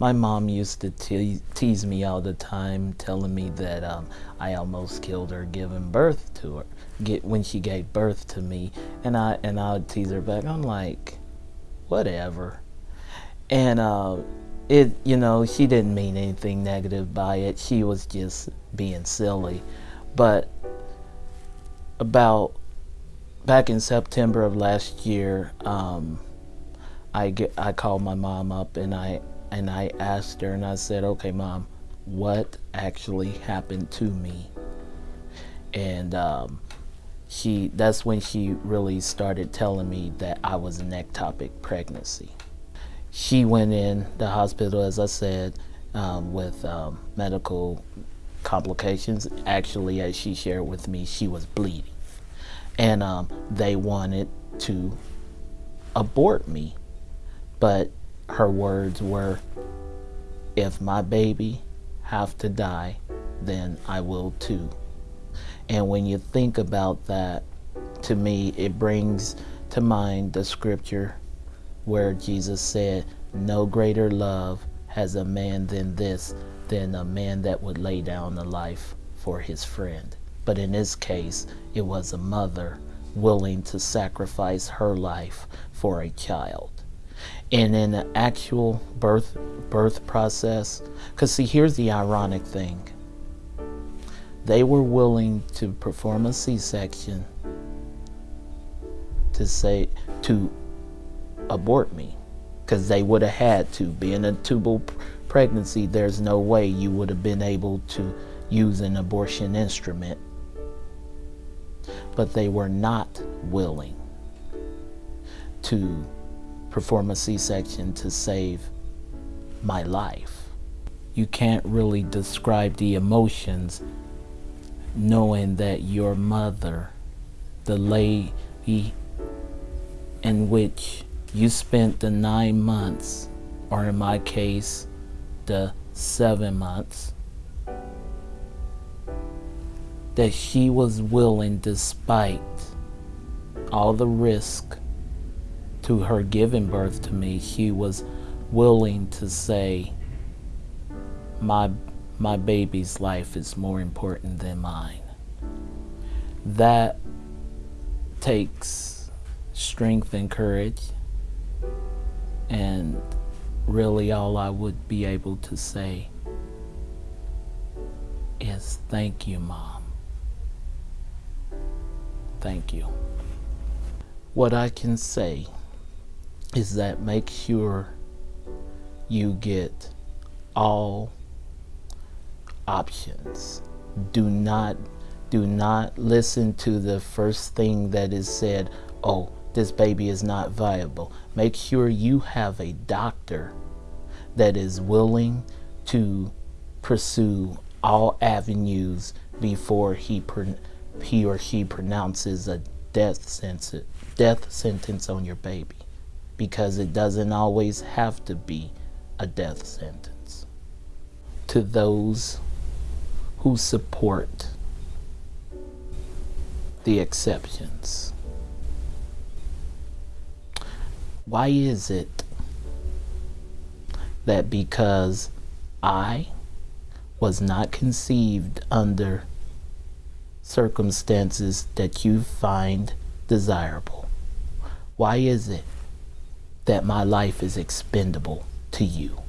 My mom used to te tease me all the time, telling me that um, I almost killed her giving birth to her, get when she gave birth to me, and I and I would tease her back. I'm like, whatever, and uh, it you know she didn't mean anything negative by it. She was just being silly, but about back in September of last year. Um, I get I called my mom up and I and I asked her and I said, "Okay, mom, what actually happened to me?" And um, she that's when she really started telling me that I was an ectopic pregnancy. She went in the hospital, as I said, um, with um, medical complications. Actually, as she shared with me, she was bleeding, and um, they wanted to abort me but her words were, if my baby have to die, then I will too. And when you think about that, to me, it brings to mind the scripture where Jesus said, no greater love has a man than this, than a man that would lay down a life for his friend. But in this case, it was a mother willing to sacrifice her life for a child and in the actual birth birth process. Because see here's the ironic thing. They were willing to perform a c-section to say to abort me. Because they would have had to. Being a tubal pregnancy there's no way you would have been able to use an abortion instrument. But they were not willing to perform a C-section to save my life. You can't really describe the emotions knowing that your mother, the lady in which you spent the nine months, or in my case, the seven months, that she was willing despite all the risk to her giving birth to me, she was willing to say, my, my baby's life is more important than mine. That takes strength and courage and really all I would be able to say is thank you, Mom. Thank you. What I can say is that make sure you get all options. Do not do not listen to the first thing that is said, oh, this baby is not viable. Make sure you have a doctor that is willing to pursue all avenues before he he or she pronounces a death sentence death sentence on your baby because it doesn't always have to be a death sentence. To those who support the exceptions. Why is it that because I was not conceived under circumstances that you find desirable, why is it that my life is expendable to you.